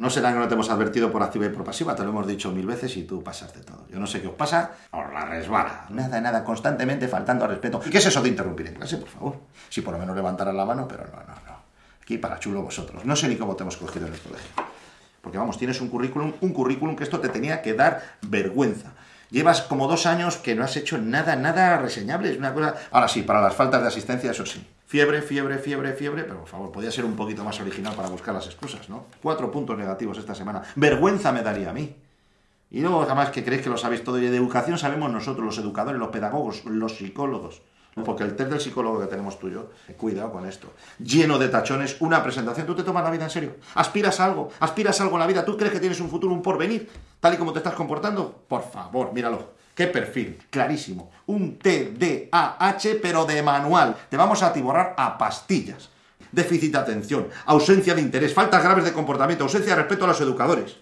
No será que no te hemos advertido por activa y por pasiva, te lo hemos dicho mil veces y tú pasas de todo. Yo no sé qué os pasa, os la resbala. Nada, nada, constantemente faltando al respeto. ¿Y qué es eso de interrumpir en clase, por favor? Si por lo menos levantaran la mano, pero no, no, no. Aquí para chulo vosotros. No sé ni cómo te hemos cogido en el colegio. Porque vamos, tienes un currículum, un currículum que esto te tenía que dar vergüenza. Llevas como dos años que no has hecho nada, nada reseñable. Es una cosa. Ahora sí, para las faltas de asistencia, eso sí. Fiebre, fiebre, fiebre, fiebre, pero por favor, podía ser un poquito más original para buscar las excusas, ¿no? Cuatro puntos negativos esta semana. Vergüenza me daría a mí. Y luego, además, que creéis que lo sabéis todo. Y de educación sabemos nosotros, los educadores, los pedagogos, los psicólogos. Porque el test del psicólogo que tenemos tú y yo, eh, cuidado con esto. Lleno de tachones, una presentación. ¿Tú te tomas la vida en serio? ¿Aspiras a algo? ¿Aspiras a algo en la vida? ¿Tú crees que tienes un futuro, un porvenir? Tal y como te estás comportando. Por favor, míralo. ¿Qué perfil? Clarísimo. Un TDAH, pero de manual. Te vamos a atiborrar a pastillas. Déficit de atención, ausencia de interés, faltas graves de comportamiento, ausencia de respeto a los educadores.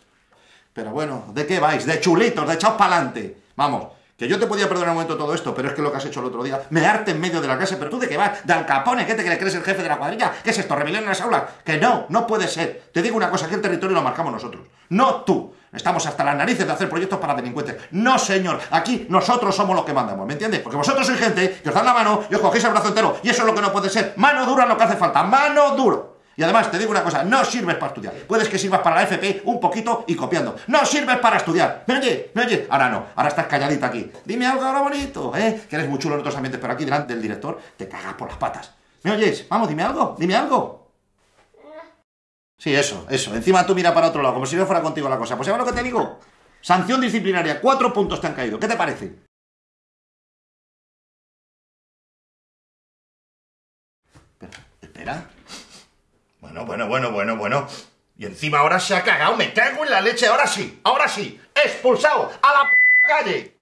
Pero bueno, ¿de qué vais? De chulitos, de echaos pa'lante. Vamos, que yo te podía perdonar un momento todo esto, pero es que lo que has hecho el otro día, me arte en medio de la clase, pero tú de qué vas, de Capone, ¿qué te crees el jefe de la cuadrilla? ¿Qué es esto? ¿Rebelión en las aulas? Que no, no puede ser. Te digo una cosa, que el territorio lo marcamos nosotros, no tú. Estamos hasta las narices de hacer proyectos para delincuentes. No, señor, aquí nosotros somos los que mandamos, ¿me entiendes? Porque vosotros sois gente que os dan la mano y os cogéis el brazo entero, y eso es lo que no puede ser. Mano dura es lo que hace falta, mano duro. Y además, te digo una cosa, no sirves para estudiar. Puedes que sirvas para la FP un poquito y copiando. No sirves para estudiar. ¿Me oye? ¿Me oye? Ahora no, ahora estás calladita aquí. Dime algo ahora bonito, ¿eh? Que eres muy chulo en otros ambientes, pero aquí delante del director te cagas por las patas. ¿Me oyes? Vamos, dime algo, dime algo. Sí, eso, eso. Encima tú mira para otro lado, como si no fuera contigo la cosa. Pues ¿sabes lo que te digo? Sanción disciplinaria, cuatro puntos te han caído. ¿Qué te parece? Espera, espera. Bueno, bueno, bueno, bueno, bueno. Y encima ahora se ha cagado, me cago en la leche, ahora sí, ahora sí. Expulsado a la p calle.